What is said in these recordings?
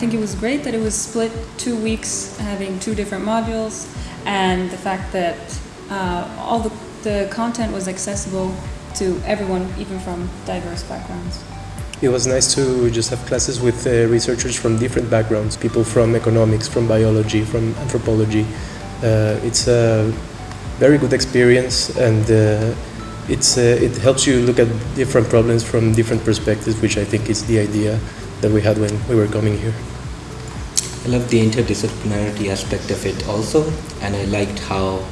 think it was great that it was split two weeks, having two different modules, and the fact that uh, all the, the content was accessible to everyone, even from diverse backgrounds. It was nice to just have classes with uh, researchers from different backgrounds, people from economics, from biology, from anthropology. Uh, it's a very good experience and uh, it's, uh, it helps you look at different problems from different perspectives, which I think is the idea that we had when we were coming here. I love the interdisciplinarity aspect of it also, and I liked how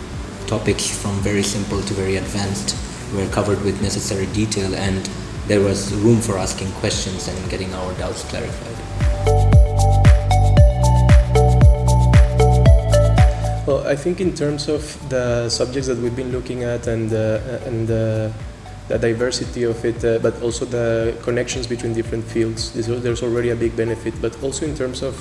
topics from very simple to very advanced were covered with necessary detail and there was room for asking questions and getting our doubts clarified. Well, I think in terms of the subjects that we've been looking at and uh, and uh, the diversity of it, uh, but also the connections between different fields, there's already a big benefit. But also in terms of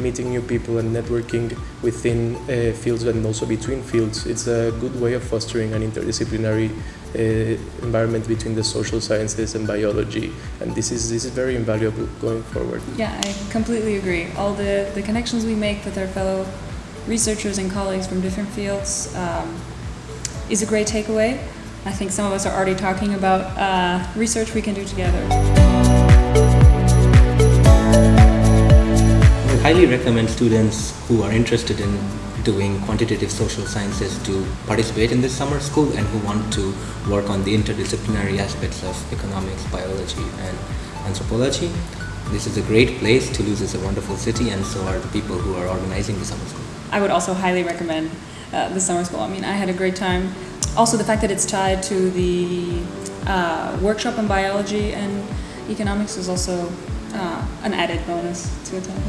meeting new people and networking within uh, fields and also between fields. It's a good way of fostering an interdisciplinary uh, environment between the social sciences and biology, and this is this is very invaluable going forward. Yeah, I completely agree. All the the connections we make with our fellow researchers and colleagues from different fields um, is a great takeaway. I think some of us are already talking about uh, research we can do together. I highly recommend students who are interested in doing quantitative social sciences to participate in this summer school and who want to work on the interdisciplinary aspects of economics, biology and anthropology. This is a great place. Toulouse is a wonderful city and so are the people who are organizing the summer school. I would also highly recommend uh, the summer school. I mean, I had a great time. Also the fact that it's tied to the uh, workshop in biology and economics is also uh, an added bonus to attend.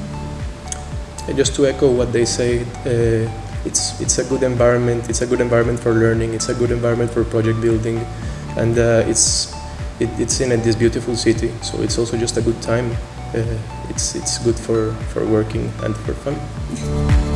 And just to echo what they say, uh, it's it's a good environment. It's a good environment for learning. It's a good environment for project building, and uh, it's it, it's in this beautiful city. So it's also just a good time. Uh, it's it's good for for working and for fun.